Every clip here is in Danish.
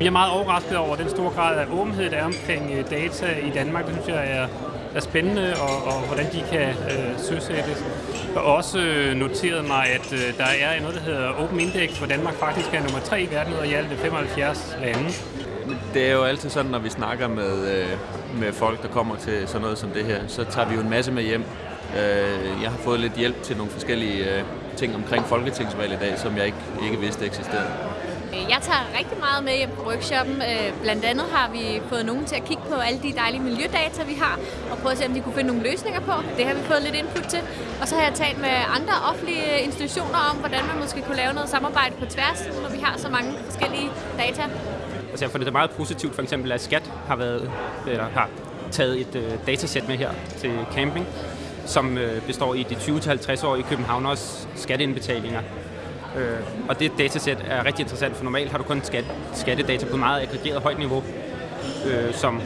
Jeg er meget overrasket over den store grad af åbenhed, der er omkring øh, data i Danmark. Det synes jeg er, er spændende, og, og hvordan de kan øh, søsættes. Jeg har også øh, noteret mig, at øh, der er noget, der hedder Open Index, hvor Danmark faktisk er nummer 3 i verden ud af i alt 75 lande. Det er jo altid sådan, når vi snakker med, øh, med folk, der kommer til sådan noget som det her, så tager vi jo en masse med hjem. Øh, jeg har fået lidt hjælp til nogle forskellige øh, ting omkring folketingsvalg i dag, som jeg ikke, ikke vidste eksisterede. Øh, jeg tager rigtig meget med hjem på workshoppen. Øh, blandt andet har vi fået nogen til at kigge på alle de dejlige miljødata, vi har, og prøve at se, om de kunne finde nogle løsninger på. Det har vi fået lidt input til. Og så har jeg talt med andre offentlige institutioner om, hvordan man måske kunne lave noget samarbejde på tværs, når vi har så mange forskellige data. Altså jeg finder det meget positivt, for eksempel at Skat har, været, eller har taget et øh, datasæt med her til camping, som øh, består i de 20-50 år i Københavners skatteindbetalinger. Øh, og det datasæt er rigtig interessant, for normalt har du kun skat, skattedata på meget aggregeret højt niveau, øh, som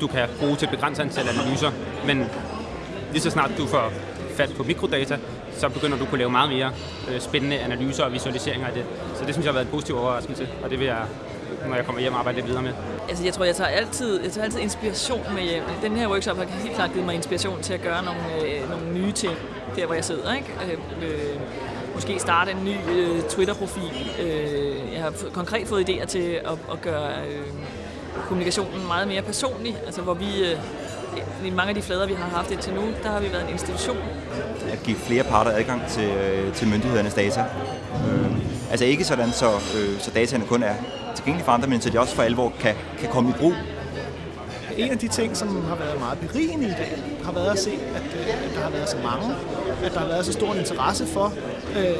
du kan bruge til et begrænset antal analyser. Men lige så snart du får fat på mikrodata, så begynder du at kunne lave meget mere øh, spændende analyser og visualiseringer af det. Så det synes jeg har været en positiv overraskelse, og det vil jeg når jeg kommer hjem og arbejder lidt videre med. Altså, jeg tror, jeg tager altid, jeg tager altid inspiration med hjem. Den her workshop har helt klart givet mig inspiration til at gøre nogle, øh, nogle nye ting, der hvor jeg sidder. Ikke? Øh, øh, måske starte en ny øh, Twitter-profil. Øh, jeg har konkret fået idéer til at, at gøre øh, kommunikationen meget mere personlig. Altså, hvor vi... Øh, i mange af de flader, vi har haft indtil nu, der har vi været en institution. At give flere parter adgang til, øh, til myndighedernes data. Øh, altså ikke sådan, så, øh, så dataene kun er tilgængelige for andre, men så de også for alvor kan, kan komme i brug. En af de ting, som har været meget berigende i dag, har været at se, at, øh, at der har været så mange, at der har været så stor en interesse for, øh,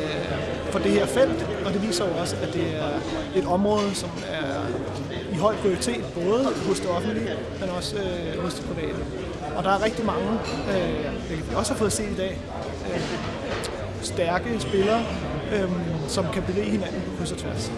for det her felt, og det viser jo også, at det er et område, som er i høj prioritet, både hos det offentlige, men også øh, hos det private. Og der er rigtig mange, øh, det vi også har fået set i dag, øh, stærke spillere, øh, som kan berige hinanden på kryds og tværs.